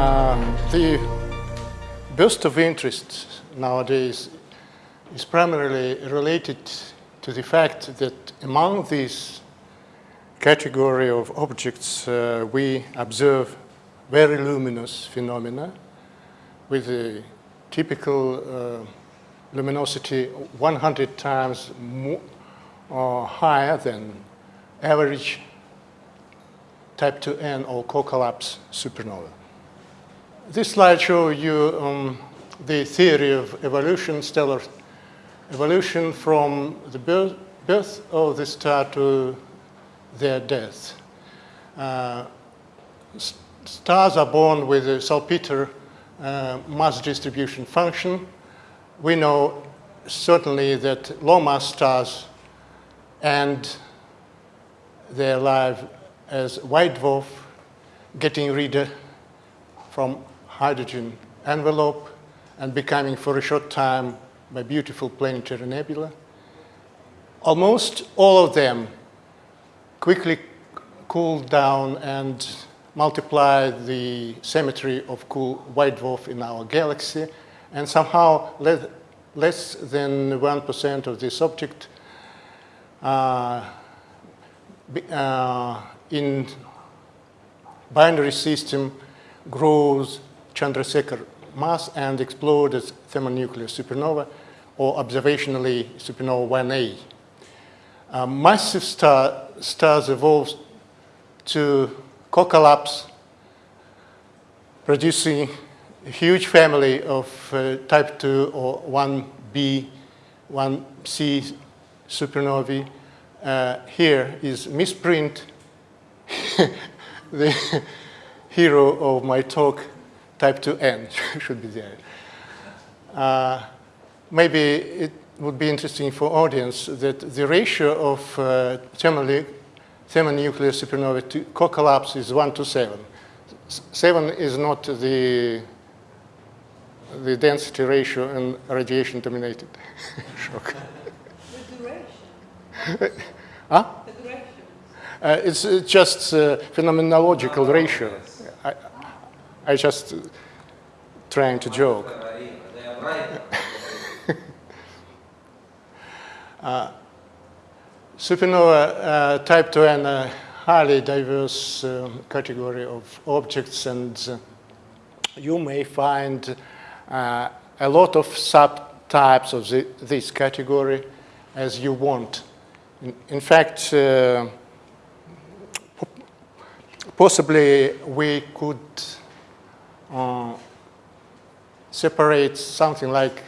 Uh, the burst of interest nowadays is primarily related to the fact that among these category of objects uh, we observe very luminous phenomena with a typical uh, luminosity 100 times more, uh, higher than average type 2N or core-collapse supernova. This slide shows you um, the theory of evolution, stellar evolution from the birth, of the star to their death. Uh, stars are born with a salpeter uh, mass distribution function. We know certainly that low mass stars and their life as white dwarf getting rid from hydrogen envelope and becoming for a short time by beautiful planetary nebula. Almost all of them quickly cooled down and multiplied the symmetry of cool white dwarf in our galaxy and somehow less than 1% of this object uh, uh, in binary system grows Chandrasekhar mass and explodes as thermonuclear supernova or observationally supernova 1A. Uh, massive star, stars evolve to core-collapse, producing a huge family of uh, type 2 or 1b, 1c supernovae. Uh, here is misprint, the hero of my talk, type 2n should be there. Uh, maybe it would be interesting for audience that the ratio of uh, thermonuclear supernova to core-collapse is 1 to 7. 7 is not the, the density ratio in radiation-dominated shock. The duration. huh? The duration. Uh, it's, it's just a phenomenological Oh, ratio. yes. I, just trying to joke. Right. Supernova uh, type 2 and a highly diverse um, category of objects and uh, you may find uh, a lot of subtypes of the, this category as you want. In, in fact, uh, possibly we could uh, separate something like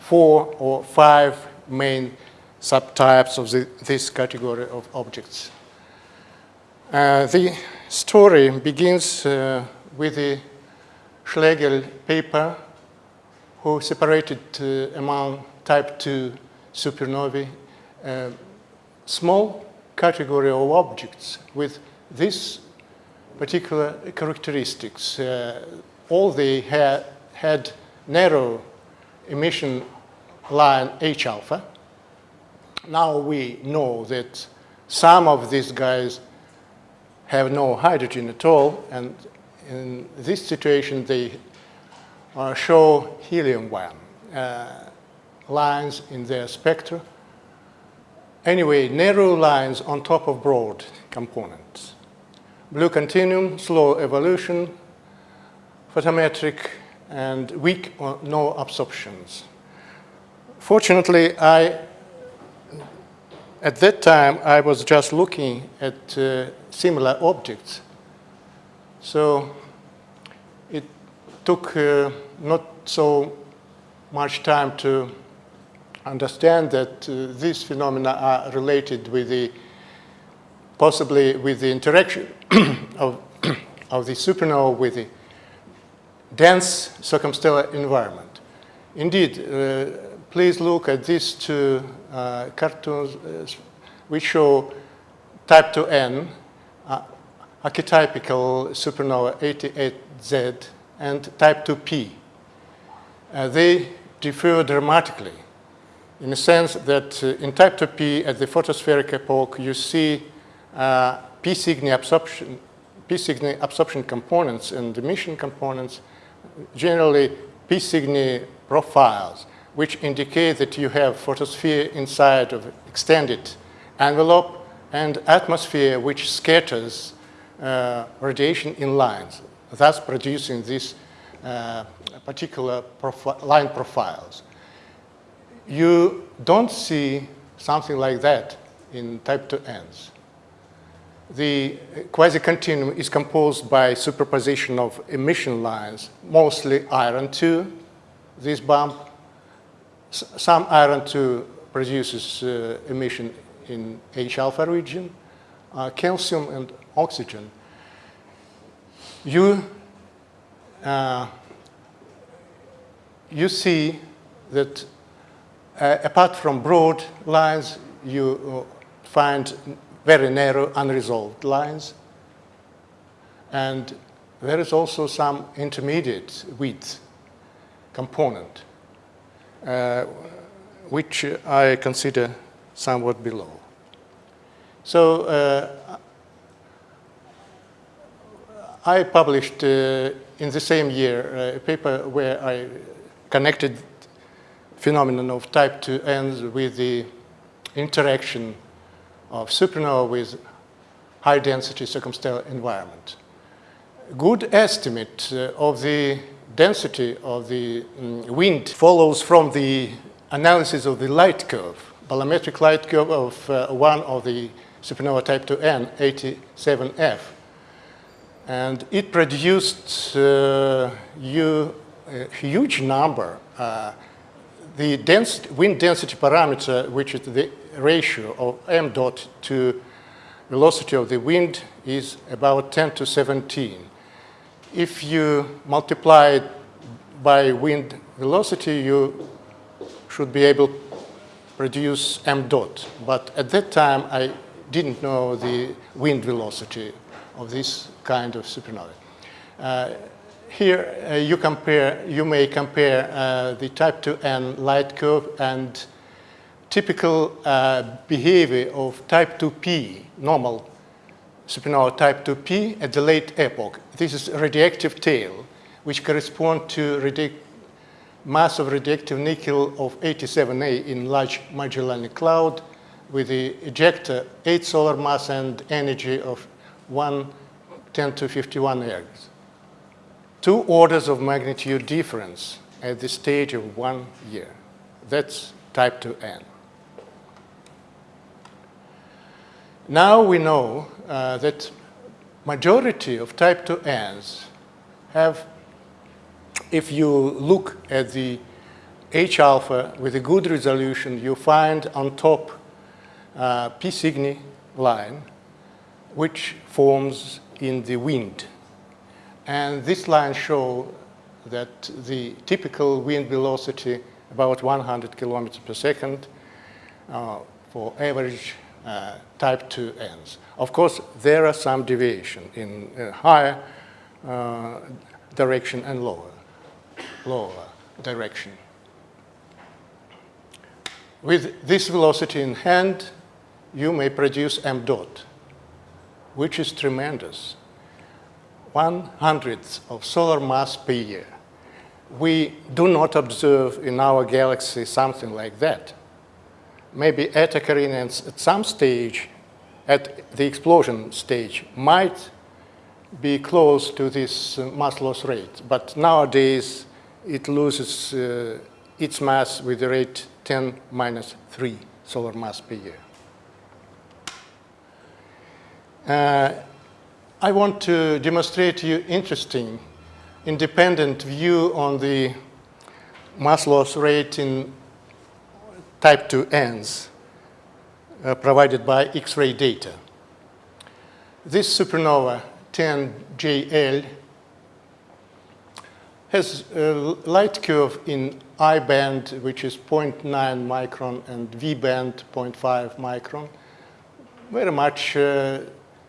four or five main subtypes of the, this category of objects. Uh, the story begins uh, with the Schlegel paper who separated uh, among type 2 supernovae a small category of objects with these particular characteristics. All they ha had narrow emission line H alpha. Now we know that some of these guys have no hydrogen at all, and in this situation they uh, show helium-1 uh, lines in their spectra. Anyway, narrow lines on top of broad components. Blue continuum, slow evolution, photometric, and weak or no absorptions. Fortunately, I, at that time, I was just looking at uh, similar objects. So it took uh, not so much time to understand that uh, these phenomena are related with the, possibly with the interaction of, of the supernova with the dense circumstellar environment. Indeed, uh, please look at these two uh, cartoons uh, which show type 2N, uh, archetypical supernova 88Z, and type 2P. Uh, they differ dramatically in the sense that in type 2P at the photospheric epoch you see P Cygni absorption absorption components and emission components, generally P Cygni profiles, which indicate that you have photosphere inside of extended envelope and atmosphere which scatters uh, radiation in lines, thus producing these uh, particular profi line profiles. You don't see something like that in type 2Ns. The quasi-continuum is composed by superposition of emission lines, mostly iron 2, this bump. S some iron 2 produces uh, emission in H-alpha region, uh, calcium and oxygen. You, uh, you see that uh, apart from broad lines, you uh, find very narrow unresolved lines. And there is also some intermediate width component, uh, which I consider somewhat below. So uh, I published uh, in the same year uh, a paper where I connected phenomenon of type 2Ns with the interaction of supernova with high density circumstellar environment. Good estimate uh, of the density of the um, wind follows from the analysis of the light curve, bolometric light curve of uh, one of the supernova type 2N, 87F. And it produced uh, you, a huge number. Uh, the wind density parameter, which is the ratio of m dot to velocity of the wind, is about 10 to 17. If you multiply it by wind velocity, you should be able to produce m dot. But at that time, I didn't know the wind velocity of this kind of supernova. Uh, here uh, you compare, you may compare uh, the type 2n light curve and typical uh, behavior of type 2p, normal supernova type 2p at the late epoch. This is radioactive tail, which correspond to mass of radioactive nickel of 87A in large Magellanic Cloud with the ejecta 8 solar mass and energy of 1 10 to 51 ergs. Two orders of magnitude difference at the stage of one year. That's type 2n. Now we know uh, that majority of type 2n's have, if you look at the H alpha with a good resolution, you find on top uh, P Cygni line, which forms in the wind. And this line shows that the typical wind velocity about 100 kilometers per second uh, for average uh, type 2Ns. Of course, there are some deviation in uh, higher uh, direction and lower, lower direction. With this velocity in hand, you may produce m dot, which is tremendous. One hundredth of solar mass per year. We do not observe in our galaxy something like that. Maybe Eta Carinae at some stage, at the explosion stage, might be close to this uh, mass loss rate. But nowadays, it loses uh, its mass with the rate 10 minus 3 solar mass per year. Uh, I want to demonstrate to you interesting independent view on the mass loss rate in type 2Ns uh, provided by X-ray data. This supernova 10JL has a light curve in I band, which is 0.9 micron, and V band, 0.5 micron, very much uh,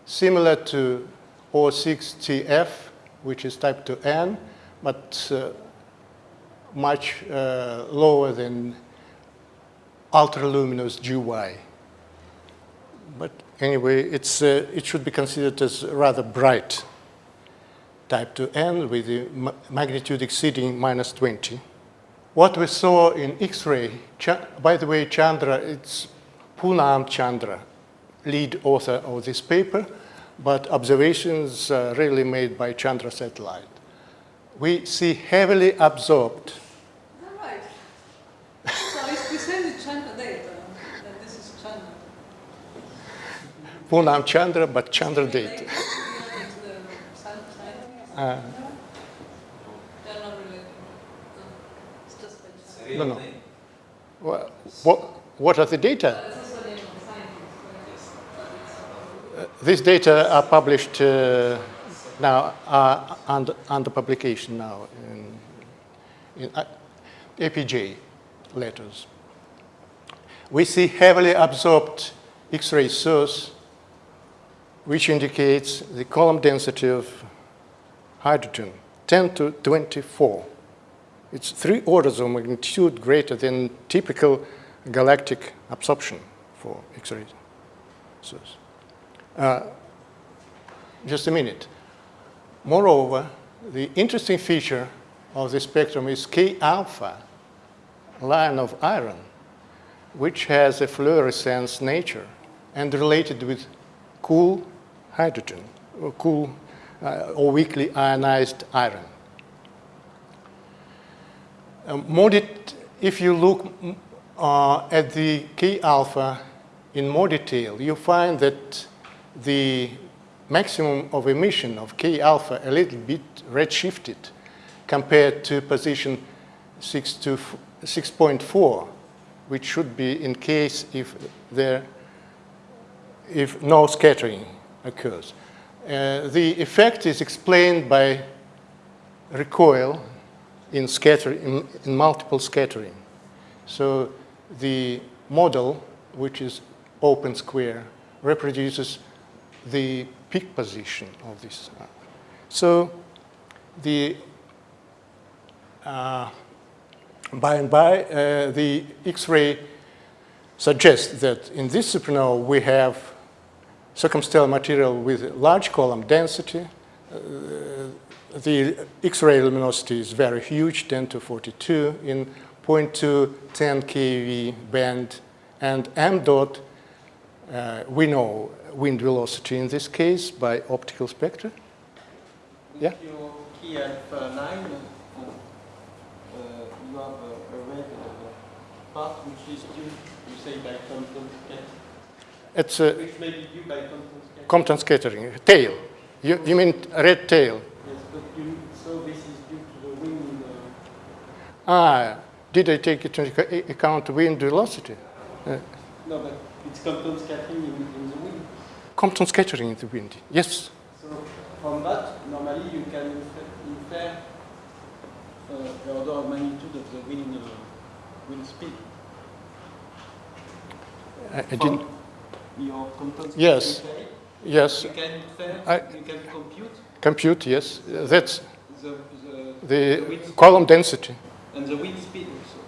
similar to O6TF, which is type 2N, but uh, much uh, lower than ultraluminous GY. but anyway, it's, uh, it should be considered as rather bright type 2n with the ma- magnitude exceeding minus 20. What we saw in X-ray, by the way, Chandra, it's Poonam Chandra, lead author of this paper, but observations uh, really made by Chandra satellite. We see heavily absorbed All right. So if we send the Chandra data, then this is Chandra. Poonam Chandra, but Chandra They data. could be related to the sun- scientists. Uh, They're not related. No. It's just by It's chance. a No, real no. name. wha- what, what are the data? But it's also the name of scientists. but it's- These data are published uh, now, are under, under publication now in, in uh, APJ letters. We see heavily absorbed X-ray source, which indicates the column density of hydrogen, 10 to 24. It's three orders of magnitude greater than typical galactic absorption for X-ray source. Uh, just a minute. Moreover, the interesting feature of the spectrum is K alpha, line of iron, which has a fluorescence nature and related with cool hydrogen, or cool uh, or weakly ionized iron. Um, more if you look mm, uh, at the K alpha in more detail, you find that the maximum of emission of K alpha a little bit redshifted compared to position 6 to 6.4, which should be in case if there if no scattering occurs. Uh, the effect is explained by recoil in, scatter, in, in multiple scattering. So the model, which is open square, reproduces the peak position of this. So the uh, by and by, uh, the X-ray suggests that in this supernova we have circumstellar material with large column density. Uh, the X-ray luminosity is very huge, 10 to 42 in 0.2 10 keV band, and m dot uh, we know wind velocity in this case by optical spectra. Yeah. Uh, uh, you have a, a red part which is due, you say, by It's a which may be due by Compton scattering. Compton scattering tail. You, you mean red tail? yes, but you, so this is due to the wind. Uh, Ah, did I take into account wind velocity? Uh, no, but it's Compton scattering in, in the wind. Compton scattering in the wind. Yes. So from that, normally you can infer, infer uh, the order of magnitude of the wind, uh, wind speed. I, I didn't. Your Compton Yes. Yes. You can I- you can compute Compute. Yes. That's the, the, the speed column density. and the wind speed also.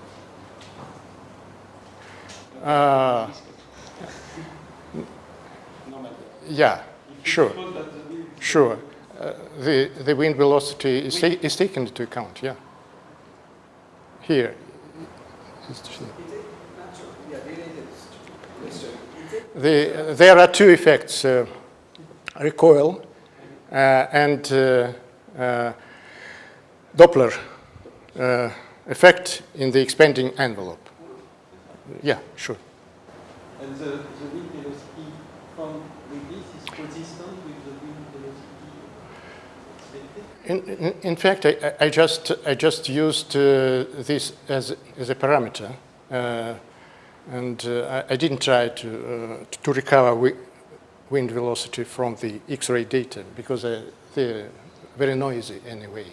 Uh, yeah. Sure. suppose that the wind Sure. Uh, the the wind velocity is, ta- is taken into account. Yeah. Here. The, there are two effects, uh, recoil uh, and uh, uh, Doppler uh, effect in the expanding envelope. Yeah, sure. And the, the wind velocity from this is consistent with the wind velocity. In, in, in fact, I, I just, I just used uh, this as, as a parameter, uh, and uh, I, I didn't try to, uh, to recover wi- wind velocity from the X-ray data because uh, they're very noisy anyway.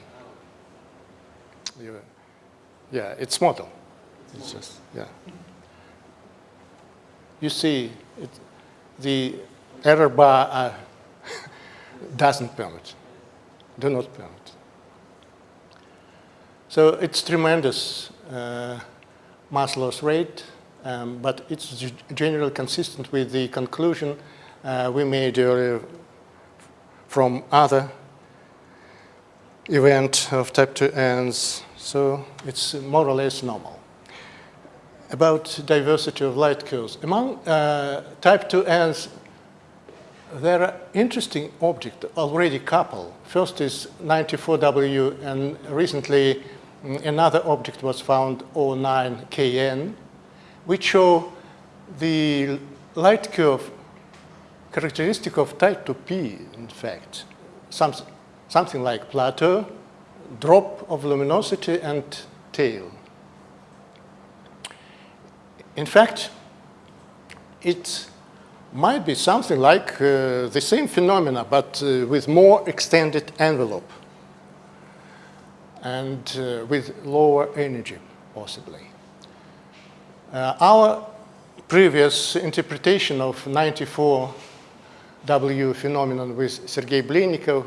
Yeah, it's model. It's just, yeah. You see, it, the error bar uh, doesn't permit do not permit. So it's tremendous uh, mass loss rate, um, but it's generally consistent with the conclusion uh, we made earlier from other event of type 2Ns, so it's more or less normal. About diversity of light curves. Among uh, type 2Ns, there are interesting objects, already couple. First is 94W, and recently mm, another object was found, 09KN, which show the light curve characteristic of type 2P, in fact. Some, something like plateau, drop of luminosity, and tail. In fact, it might be something like uh, the same phenomena, but uh, with more extended envelope and uh, with lower energy, possibly. Uh, our previous interpretation of 94W phenomenon with Sergei Blinnikov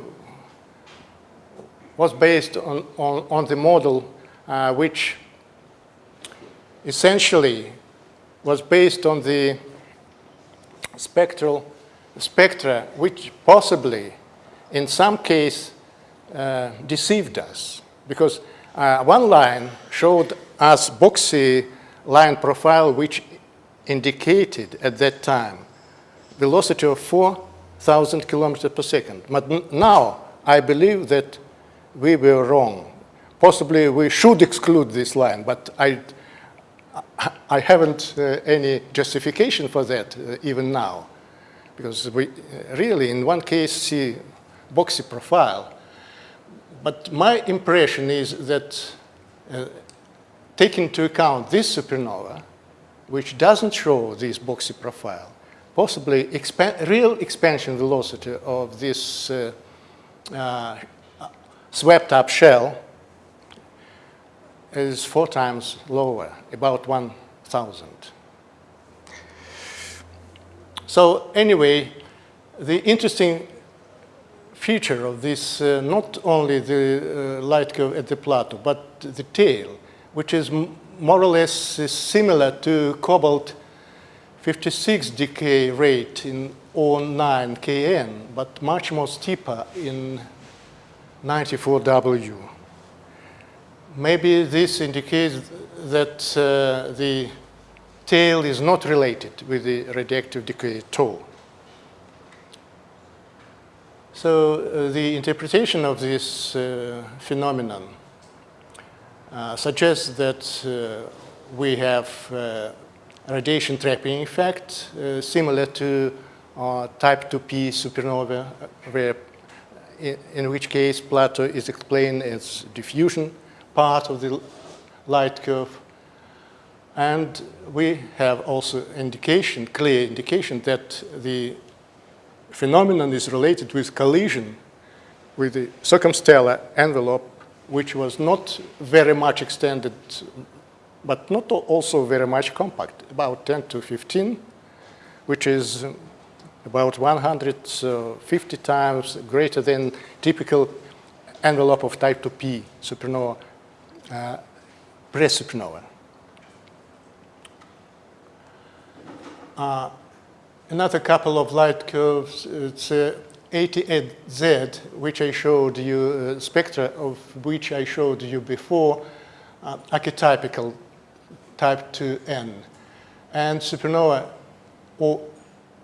was based on, on, on the model uh, which essentially was based on the spectral spectra which possibly in some case uh, deceived us. Because uh, one line showed us boxy line profile which indicated at that time velocity of 4,000 kilometers per second. But now I believe that we were wrong. Possibly we should exclude this line, but I, I haven't uh, any justification for that uh, even now. Because we uh, really, in one case, see boxy profile. But my impression is that uh, taking into account this supernova, which doesn't show this boxy profile, possibly expa real expansion velocity of this uh, uh, swept up shell is four times lower, about 1,000. So anyway, the interesting feature of this, uh, not only the uh, light curve at the plateau, but the tail, which is more or less similar to cobalt 56 decay rate in 09 Kn, but much more steeper in 94W. Maybe this indicates that uh, the tail is not related with the radioactive decay at all. So uh, the interpretation of this uh, phenomenon suggests that uh, we have uh, radiation trapping effect uh, similar to type 2p supernova, where in, which case plateau is explained as diffusion part of the light curve. And we have also indication, clear indication that the phenomenon is related with collision with the circumstellar envelope, which was not very much extended, but not also very much compact, about 10 to 15, which is about 150 times greater than typical envelope of type 2p supernova, uh, pre-supernova. Uh, another couple of light curves, it's uh, 88Z, which I showed you, uh, spectra of which I showed you before, uh, archetypical type 2N. And supernova or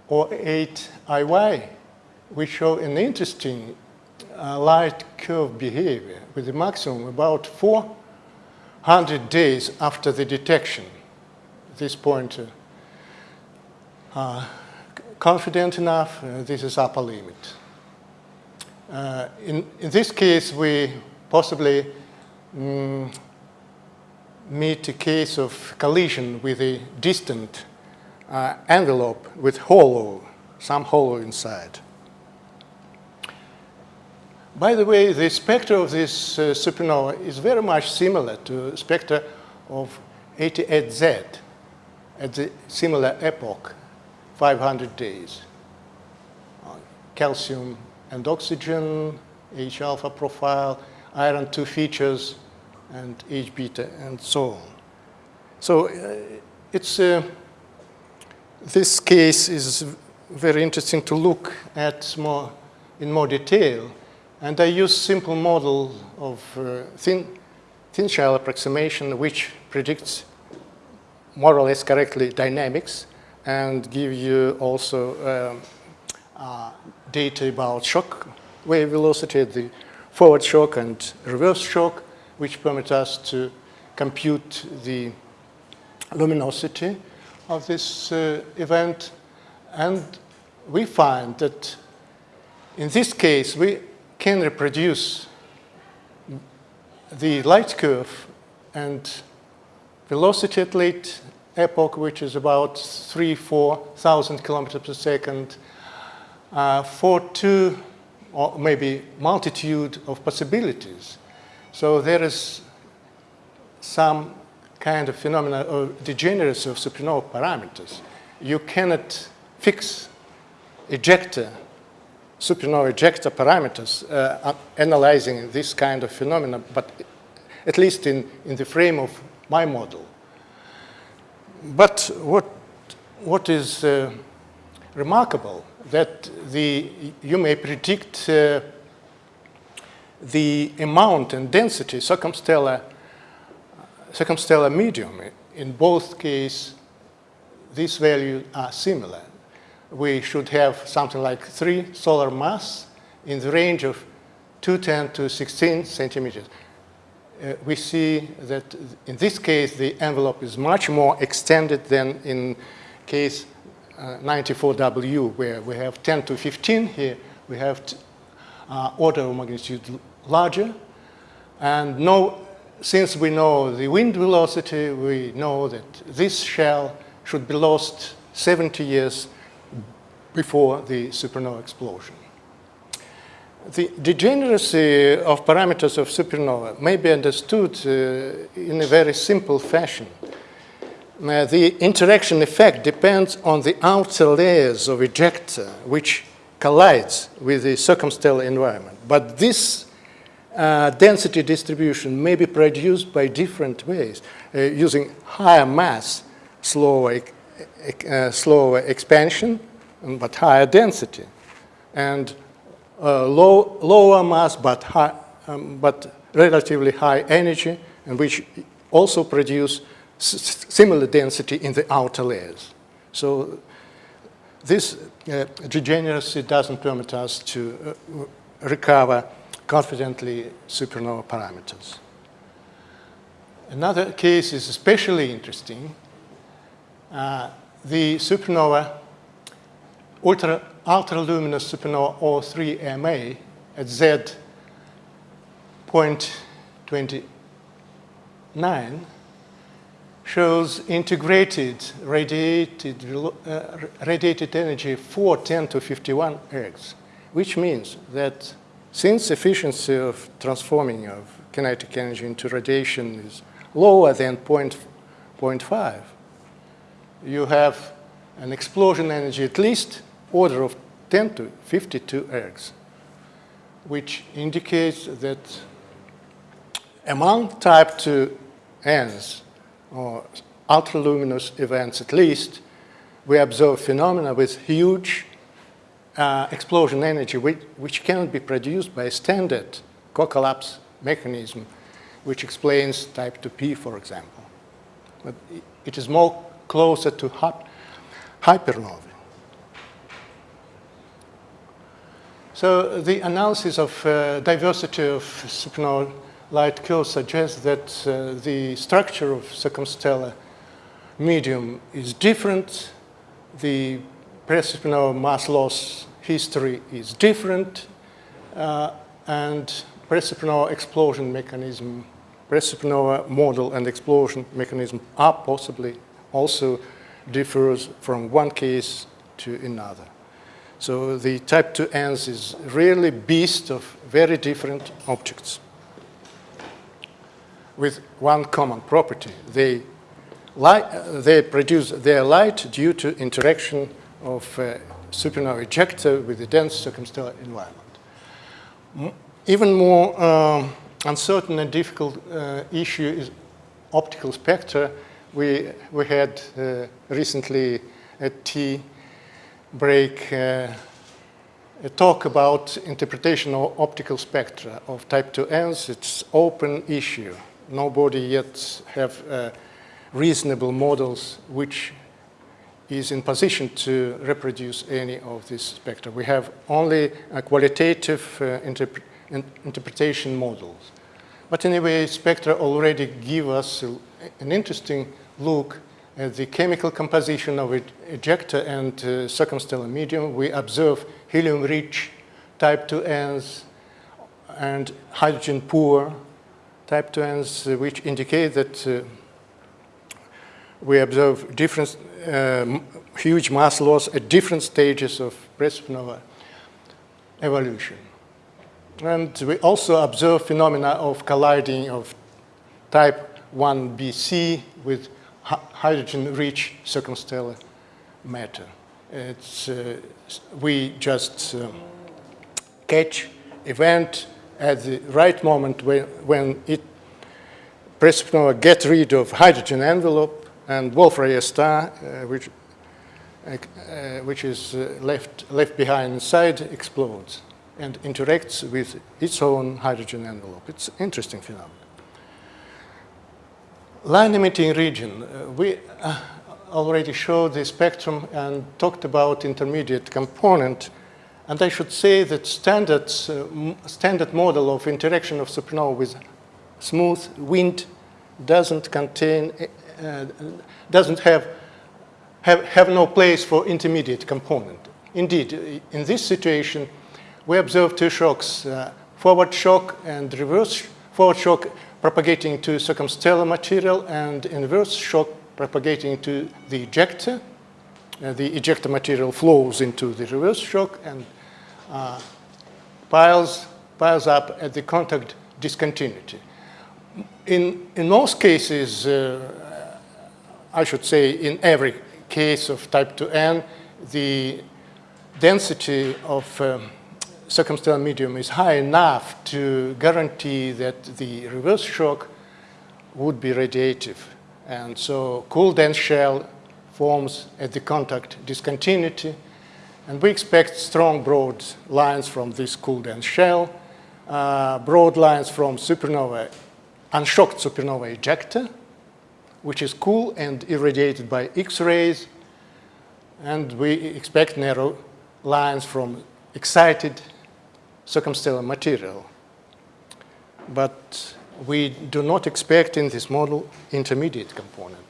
or 8IY, which show an interesting uh, light curve behavior with a maximum about 400 days after the detection. This point, uh, uh, confident enough, uh, this is upper limit. Uh, in, in, this case, we possibly mm, meet a case of collision with a distant uh, envelope with hollow, some hollow inside. By the way, the spectra of this uh, supernova is very much similar to spectra of 88Z at the similar epoch, 500 days. Uh, calcium and oxygen, H alpha profile, iron 2 features, and H beta, and so on. So uh, it's uh, this case is very interesting to look at more in more detail. And I use simple model of uh, thin, thin shell approximation, which predicts more or less correctly dynamics and give you also um, uh, data about shock wave velocity, the forward shock and reverse shock, which permit us to compute the luminosity of this uh, event. And we find that in this case, we can reproduce the light curve and velocity at late epoch, which is about three, 4,000 kilometers per second, uh, for two or maybe multitude of possibilities. So there is some kind of phenomena of degeneracy of supernova parameters. You cannot fix ejecta, supernova ejecta parameters uh, analyzing this kind of phenomena, but at least in, in the frame of my model. But what, what is uh, remarkable that the, you may predict uh, the amount and density circumstellar, circumstellar medium. In both cases, these values are similar. We should have something like three solar mass in the range of 210 to 16 centimeters. Uh, we see that in this case, the envelope is much more extended than in case 94W, where we have 10 to 15. Here we have uh, order of magnitude larger. And no, since we know the wind velocity, we know that this shell should be lost 70 years before the supernova explosion. The degeneracy of parameters of supernova may be understood uh, in a very simple fashion. Uh, the interaction effect depends on the outer layers of ejecta, which collides with the circumstellar environment. But this uh, density distribution may be produced by different ways, uh, using higher mass, slower, uh, slower expansion, but higher density, and uh, low, lower mass, but, high, um, but relatively high energy, and which also produce similar density in the outer layers. So this uh, degeneracy doesn't permit us to uh, recover confidently supernova parameters. Another case is especially interesting. Uh, the supernova, ultra, luminous supernova O3MA at Z point 29 shows integrated radiated, uh, radiated energy for 10 to 51 ergs, which means that since efficiency of transforming of kinetic energy into radiation is lower than 0.5, you have an explosion energy at least order of 10 to 52 ergs, which indicates that among type 2 ends, or ultraluminous events at least, we observe phenomena with huge uh, explosion energy which, which cannot be produced by a standard core-collapse mechanism, which explains type 2P, for example. But it is more closer to hypernovae. So the analysis of uh, diversity of supernova light curve suggests that uh, the structure of circumstellar medium is different. The pre-supernova mass loss history is different. Uh, and pre-supernova explosion mechanism, pre-supernova model and explosion mechanism are possibly also differs from one case to another. So the type 2Ns is really beast of very different objects with one common property. They, light, they produce their light due to interaction of uh, supernova ejecta with the dense circumstellar environment. Even more um, uncertain and difficult uh, issue is optical spectra, we, we had uh, recently at tea break uh, a talk about interpretation of optical spectra of type 2Ns. It's open issue. Nobody yet have uh, reasonable models which is in position to reproduce any of this spectra. We have only qualitative uh, interp in interpretation models. But anyway, spectra already give us a, an interesting look at the chemical composition of ejecta and uh, circumstellar medium. We observe helium-rich type 2Ns and hydrogen-poor type 2Ns, uh, which indicate that uh, we observe different uh, huge mass loss at different stages of supernova evolution. And we also observe phenomena of colliding of type 1bc with hydrogen-rich circumstellar matter. It's, uh, we just um, catch event at the right moment when, when it supernova get rid of hydrogen envelope and Wolf-Rayet star, uh, which, uh, which is uh, left, left behind inside, explodes and interacts with its own hydrogen envelope. It's interesting phenomenon. Line emitting region. Uh, we uh, already showed the spectrum and talked about intermediate component. And I should say that standard, uh, standard model of interaction of supernova with smooth wind doesn't contain, uh, doesn't have, have, have no place for intermediate component. Indeed, in this situation, we observe two shocks, uh, forward shock and reverse forward shock propagating to circumstellar material and inverse shock propagating to the ejecta. Uh, the ejecta material flows into the reverse shock and uh, piles, piles up at the contact discontinuity. In, in most cases, uh, I should say in every case of type 2N, the density of um, circumstellar medium is high enough to guarantee that the reverse shock would be radiative. And so cool dense shell forms at the contact discontinuity. And we expect strong broad lines from this cool dense shell, uh, broad lines from supernova, unshocked supernova ejecta, which is cool and irradiated by X-rays. And we expect narrow lines from excited circumstellar material. But we do not expect in this model intermediate component.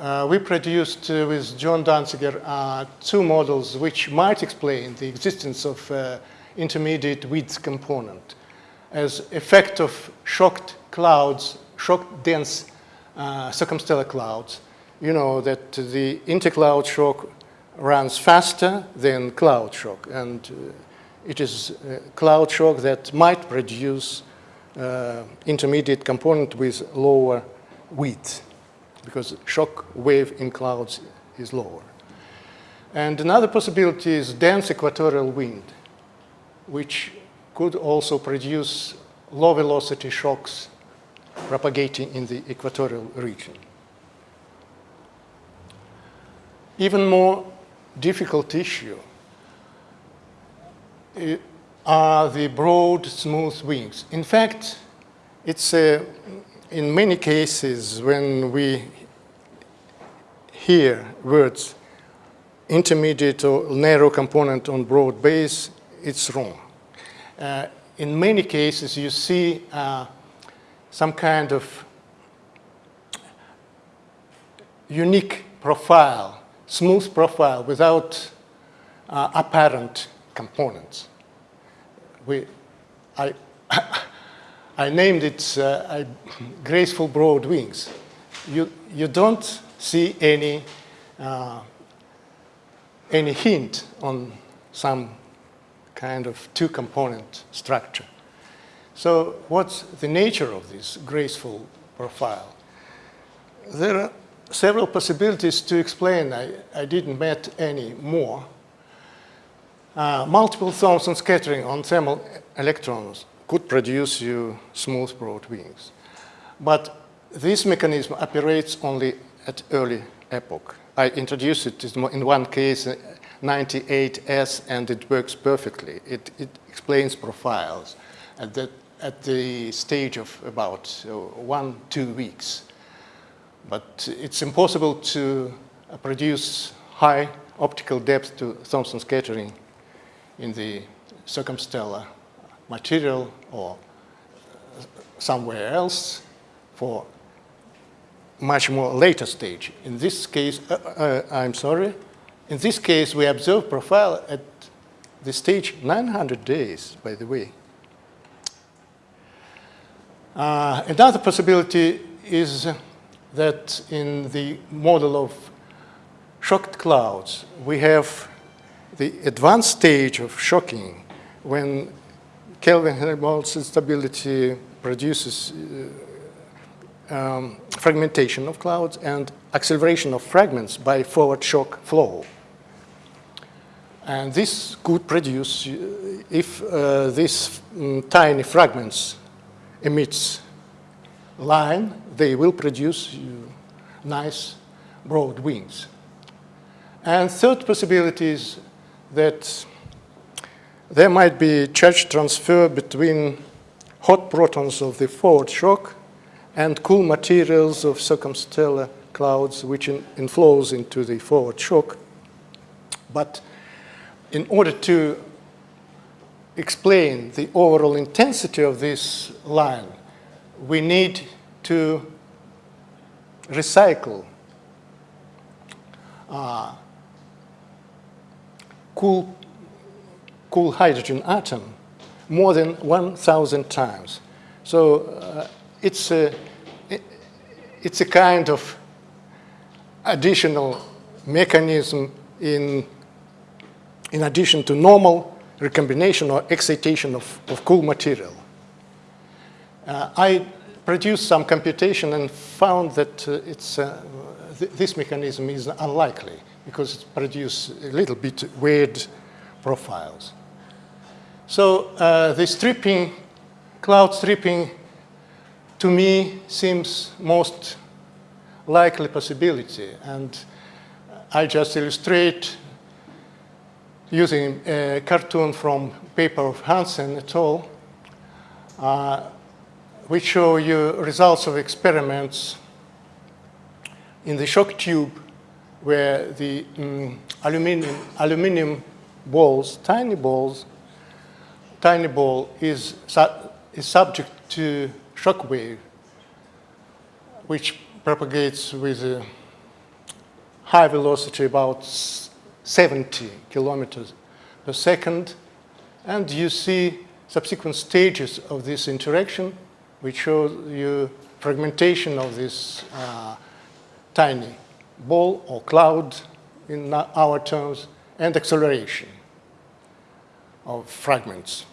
Uh, we produced uh, with John Danziger uh, two models which might explain the existence of uh, intermediate width component as effect of shocked clouds, shocked dense uh, circumstellar clouds. You know that the intercloud shock runs faster than cloud shock and uh, it is cloud shock that might produce intermediate component with lower width because shock wave in clouds is lower. And another possibility is dense equatorial wind, which could also produce low velocity shocks propagating in the equatorial region. Even more difficult issue are the broad, smooth wings. In fact, it's uh, in many cases when we hear words intermediate or narrow component on broad base, it's wrong. Uh, in many cases, you see uh, some kind of unique profile, smooth profile without uh, apparent components. We, I, I named it uh, graceful broad wings. You, you don't see any, uh, any hint on some kind of two-component structure. So what's the nature of this graceful profile? There are several possibilities to explain. I, I didn't met any more. Uh, multiple Thomson scattering on thermal electrons could produce you smooth broad wings. But this mechanism operates only at early epoch. I introduced it in one case, uh, 98S, and it works perfectly. It, it explains profiles at the, at the stage of about one, two weeks. But it's impossible to produce high optical depth to Thomson scattering in the circumstellar material or somewhere else for much more later stage. In this case, uh, uh, I'm sorry, in this case we observe profile at the stage 900 days, by the way. Uh, another possibility is that in the model of shocked clouds, we have the advanced stage of shocking when Kelvin-Helmholtz instability produces uh, um, fragmentation of clouds and acceleration of fragments by forward shock flow. And this could produce, uh, if uh, these um, tiny fragments emits line, they will produce uh, nice broad wings. And third possibility is that there might be charge transfer between hot protons of the forward shock and cool materials of circumstellar clouds which in, inflows into the forward shock. But in order to explain the overall intensity of this line, we need to recycle uh, cool, cool hydrogen atom more than 1,000 times. So uh, it's, a, it's a kind of additional mechanism in, in addition to normal recombination or excitation of, of cool material. Uh, I produced some computation and found that uh, it's, uh, th this mechanism is unlikely because it produces a little bit weird profiles. So uh, the stripping, cloud stripping, to me seems most likely possibility. And I just illustrate using a cartoon from paper of Hansen et al., uh, which show you results of experiments in the shock tube where the um, aluminum, aluminum balls, tiny balls, tiny ball is, su is subject to shock wave, which propagates with a high velocity, about 70 kilometers per second. And you see subsequent stages of this interaction, which shows you fragmentation of this uh, tiny ball or cloud in our terms, and acceleration of fragments.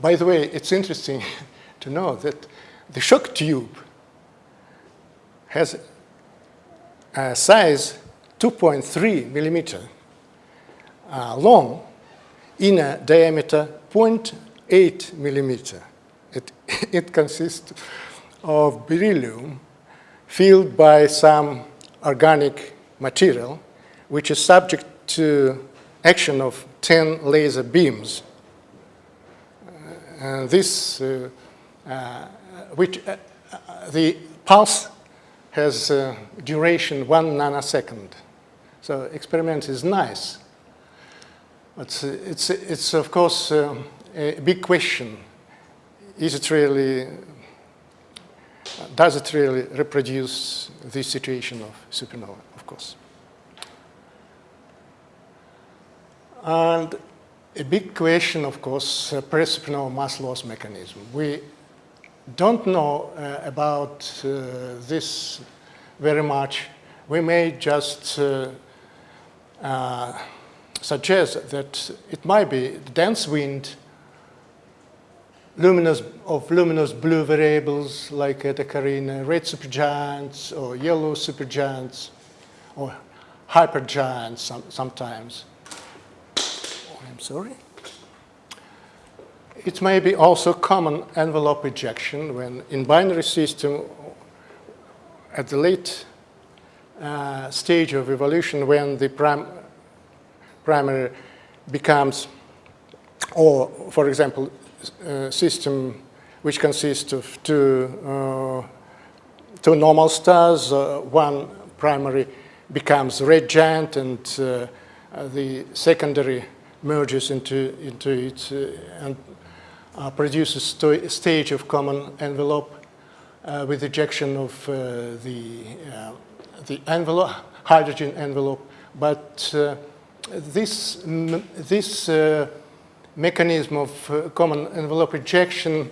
By the way, it's interesting to know that the shock tube has a size 2.3 millimeter uh, long in a diameter 0.8 millimeter. It, it consists of beryllium filled by some organic material which is subject to action of 10 laser beams. Uh, this, uh, uh, which, the pulse has duration one nanosecond. So experiment is nice. But it's, it's of course a big question. Is it really does it really reproduce this situation of supernova, of course. And a big question, of course, uh, pre-supernova mass loss mechanism. We don't know uh, about uh, this very much. We may just uh, uh, suggest that it might be dense wind luminous, of luminous blue variables like Eta Carinae, red supergiants or yellow supergiants or hypergiants some, sometimes. I'm sorry. It may be also common envelope ejection when in binary system at the late uh, stage of evolution when the prim primary becomes, or for example, a system which consists of two, uh, two normal stars, uh, one primary becomes red giant and uh, uh, the secondary merges into, into it uh, and uh, produces a stage of common envelope uh, with ejection of the, the envelope, hydrogen envelope. But this, this mechanism of common envelope ejection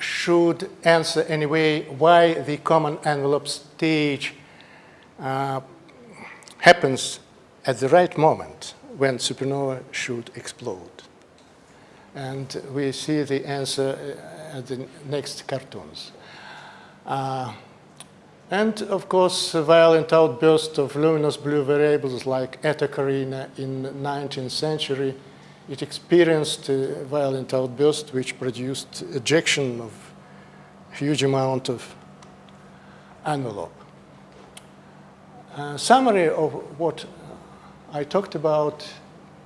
should answer anyway why the common envelope stage uh, happens at the right moment when supernova should explode. And we see the answer uh, at the next cartoons. Uh, and of course, a violent outburst of luminous blue variables like Eta Carina in 19th century. It experienced a violent outburst which produced ejection of huge amount of envelope. Uh, summary of what I talked about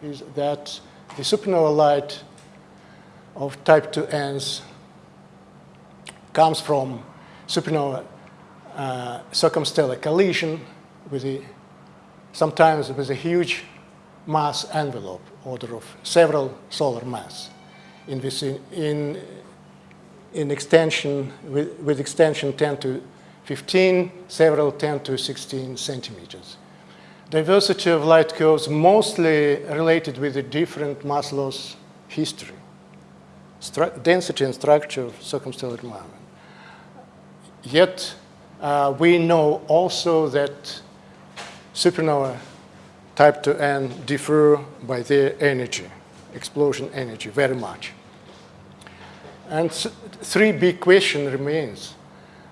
is that the supernova light of type 2Ns comes from supernova uh, circumstellar collision with a, sometimes with a huge mass envelope, order of several solar mass, in, this, in, in extension, with, with extension 10 to 15, several 10 to 16 centimeters. Diversity of light curves mostly related with the different mass loss history, density and structure of circumstellar environment. Yet, uh, we know also that supernova type 2n differ by their energy, explosion energy, very much. And three big question remains.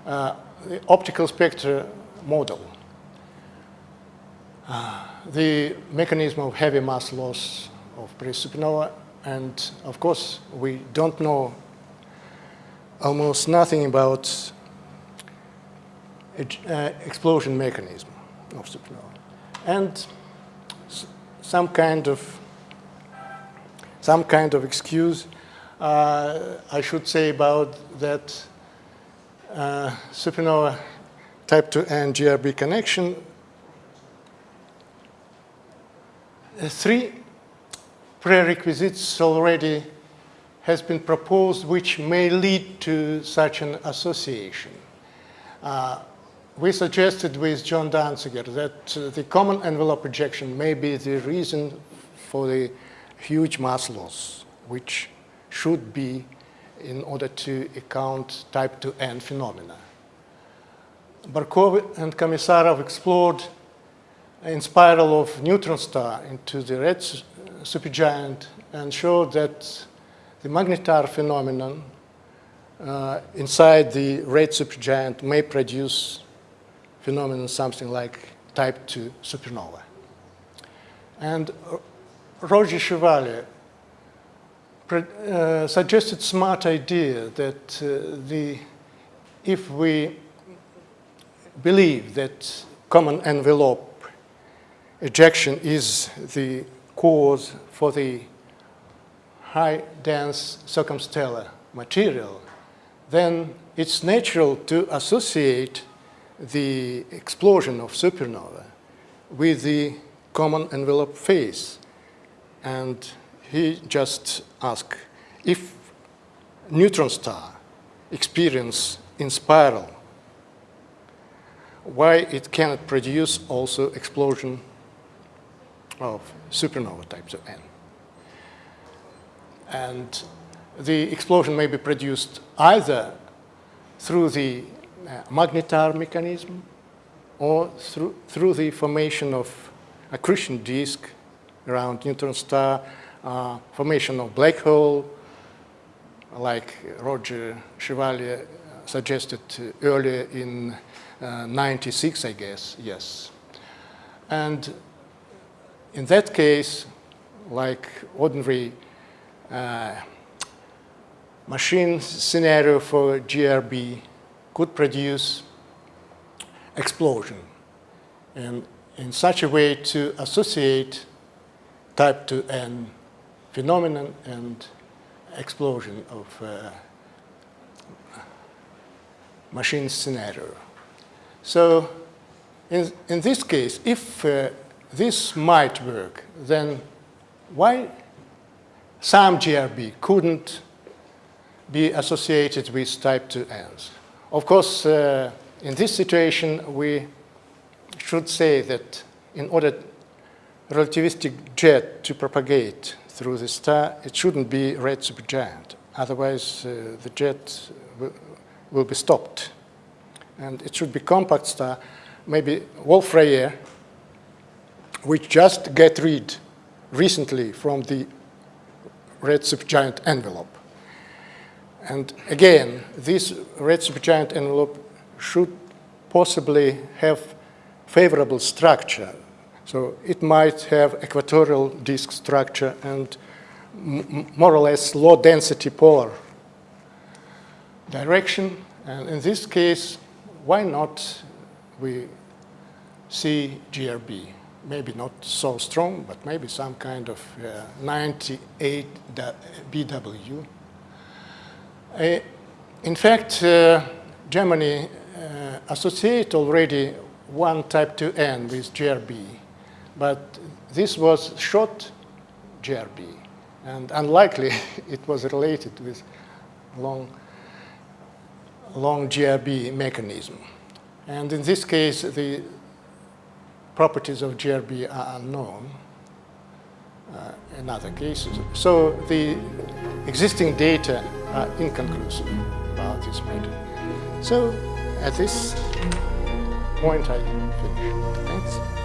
Uh, the optical spectra model, the mechanism of heavy mass loss of pre-supernova, and of course, we don't know almost nothing about uh, explosion mechanism of supernova. And some kind of some kind of excuse uh, I should say about that uh, supernova type 2N GRB connection. Uh, three prerequisites already has been proposed which may lead to such an association. Uh, we suggested with John Danziger that uh, the common envelope projection may be the reason for the huge mass loss, which should be in order to account type 2n phenomena. Barkov and Komisarov explored in spiral of neutron star into the red supergiant and showed that the magnetar phenomenon uh, inside the red supergiant may produce phenomenon something like type 2 supernova. And Roger Chevalier uh, suggested smart idea that uh, the, if we believe that common envelope ejection is the cause for the high dense circumstellar material, then it's natural to associate the explosion of supernova with the common envelope phase. And he just asked if neutron star experience in spiral, why it cannot produce also explosion of supernova types of N. And the explosion may be produced either through the uh, magnetar mechanism or through, through the formation of accretion disk around neutron star, uh, formation of black hole, like Roger Chevalier suggested earlier in uh, 96, I guess, yes. And in that case, like ordinary uh, machine scenario for GRB could produce explosion. And in such a way to associate type 2n phenomenon and explosion of uh, machine scenario. So in, in this case, if uh, this might work, then why some GRB couldn't be associated with type 2Ns? Of course, uh, in this situation, we should say that in order relativistic jet to propagate through the star, it shouldn't be red supergiant. Otherwise, uh, the jet will be stopped. And it should be compact star, maybe Wolf-Rayet, which just get rid recently from the red supergiant envelope. And again, this red supergiant envelope should possibly have favorable structure. So it might have equatorial disk structure and more or less low density polar direction. And in this case, why not we see GRB? Maybe not so strong, but maybe some kind of uh, 98 BW. Uh, in fact, uh, Germany uh, associate already one type 2N with GRB, but this was short GRB, and unlikely it was related with long long GRB mechanism. And in this case, the properties of GRB are unknown uh, in other cases. So the existing data are inconclusive about this matter. So at this point, I finish. Thanks.